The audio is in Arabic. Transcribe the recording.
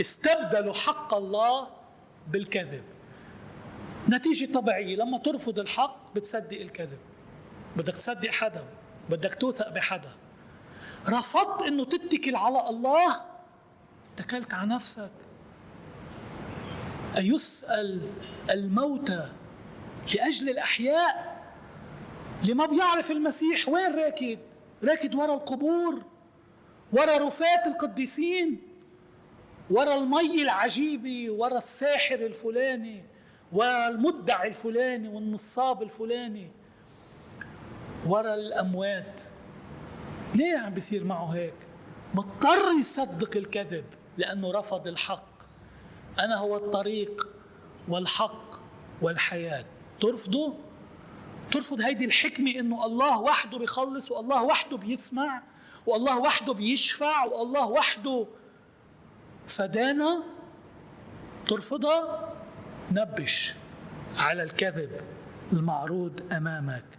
استبدلوا حق الله بالكذب. نتيجة طبيعية لما ترفض الحق بتصدق الكذب. بدك تصدق حدا بدك توثق بحدا. رفضت إنه تتكل على الله؟ اتكلت على نفسك. أيسأل الموتى لأجل الأحياء؟ اللي ما بيعرف المسيح وين راكد؟ راكد ورا القبور ورا رفات القديسين؟ ورا المي العجيبة ورا الساحر الفلاني ورا المدعي الفلاني والنصاب الفلاني. ورا الأموات. ليه عم بيصير معه هيك؟ مضطر يصدق الكذب لأنه رفض الحق. أنا هو الطريق والحق والحياة. ترفضه ترفض هيدي الحكمة إنه الله وحده بيخلص والله وحده بيسمع والله وحده بيشفع والله وحده فدانا ترفضها نبش على الكذب المعروض أمامك.